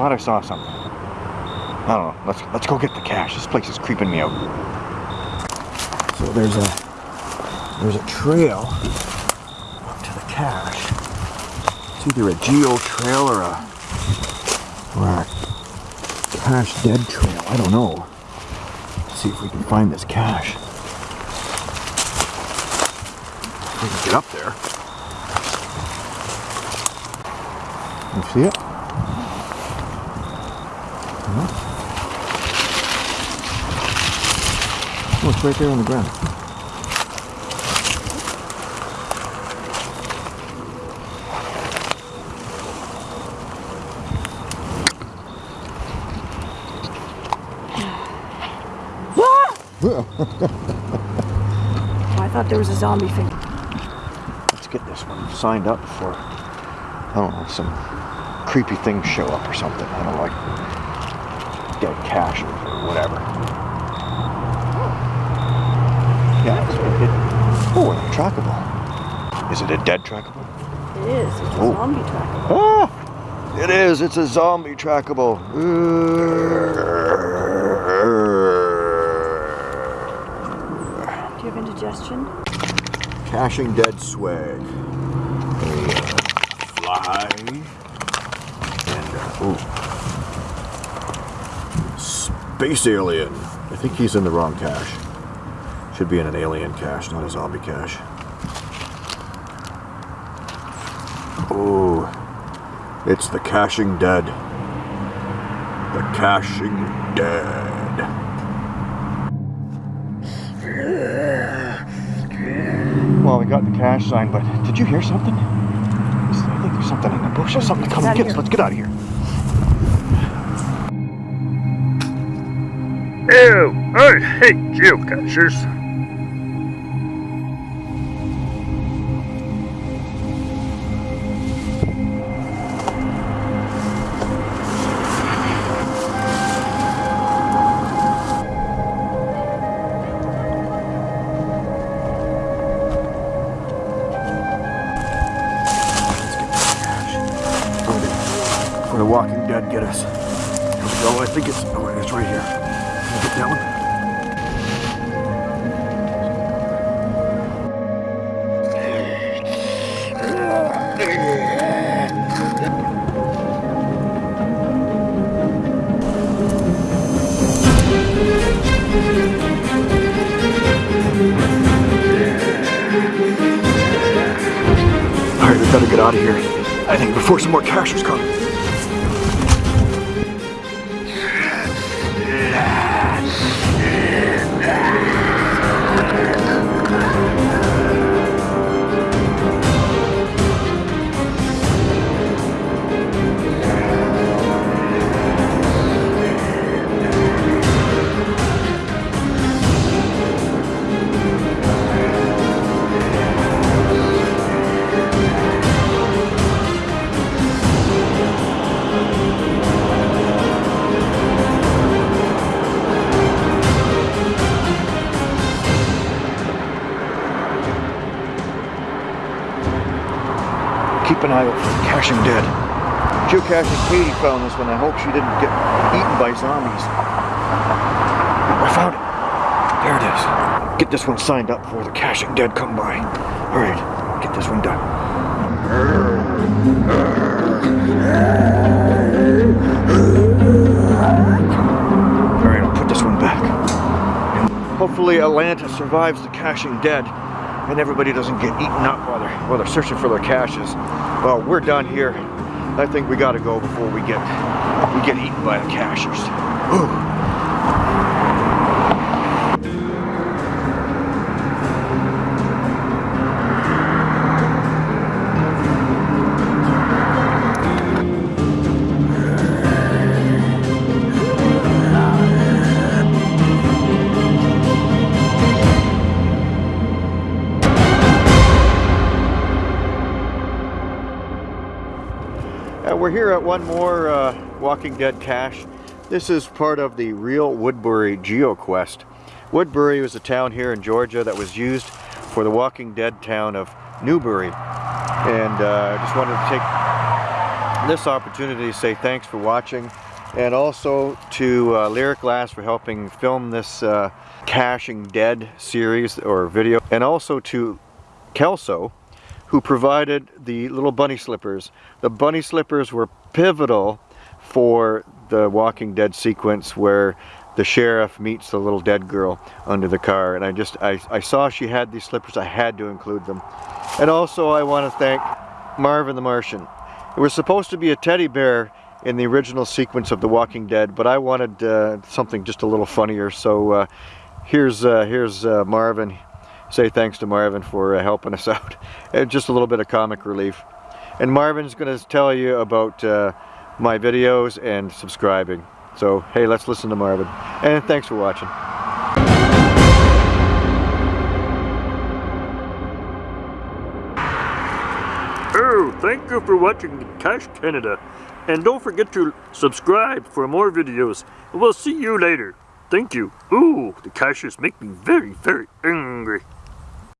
thought I saw something. I don't know. Let's let's go get the cache. This place is creeping me out. So there's a there's a trail up to the cache. It's either a geo trail or a or a cache dead trail. I don't know. Let's see if we can find this cache. We can get up there. You see it? No? Oh, it's right there on the ground. I thought there was a zombie thing. Let's get this one signed up before, I don't know, some creepy things show up or something. I don't know, like dead cache or whatever. Yeah, it's, it, oh, and trackable. Is it a dead trackable? It is. It's a Oh. zombie tracker. Ah, it is. It's a zombie trackable. Do you have indigestion? Caching dead swag. A fly. And, uh, ooh. Space alien. I think he's in the wrong cache. Should be in an alien cache, not a zombie cache. Oh, it's the caching dead. The caching dead. Well, we got the cache sign, but did you hear something? I think there's something in the bush. There's something coming. Get us. Let's get out of here. Ew! I hate geocachers. Where the Walking Dead get us. Here we go. I think it's. Oh, it's right here. Can I get that one? All right, we better get out of here. I think before some more cachers come. Keep an eye out for the caching dead. Geocaching Katie found this one. I hope she didn't get eaten by zombies. I found it. There it is. Get this one signed up before the caching dead come by. All right, get this one done. All right, I'll put this one back. Hopefully Atlanta survives the caching dead and everybody doesn't get eaten up while they're, while they're searching for their caches. Well, we're done here. I think we gotta go before we get we get eaten by the cachers. Whew. We're here at one more uh, Walking Dead cache. This is part of the Real Woodbury GeoQuest. Woodbury was a town here in Georgia that was used for the Walking Dead town of Newbury. And uh, I just wanted to take this opportunity to say thanks for watching and also to uh, Lyric Glass for helping film this uh, Caching Dead series or video and also to Kelso who provided the little bunny slippers. The bunny slippers were pivotal for the Walking Dead sequence where the sheriff meets the little dead girl under the car. And I just I, I saw she had these slippers. I had to include them. And also I want to thank Marvin the Martian. It was supposed to be a teddy bear in the original sequence of The Walking Dead but I wanted uh, something just a little funnier. So uh, here's uh, here's uh, Marvin say thanks to Marvin for uh, helping us out just a little bit of comic relief and Marvin's gonna tell you about uh, my videos and subscribing so hey, let's listen to Marvin. And thanks for watching. Oh, thank you for watching Cash Canada. And don't forget to subscribe for more videos. We'll see you later. Thank you. Ooh, the caches make me very, very angry.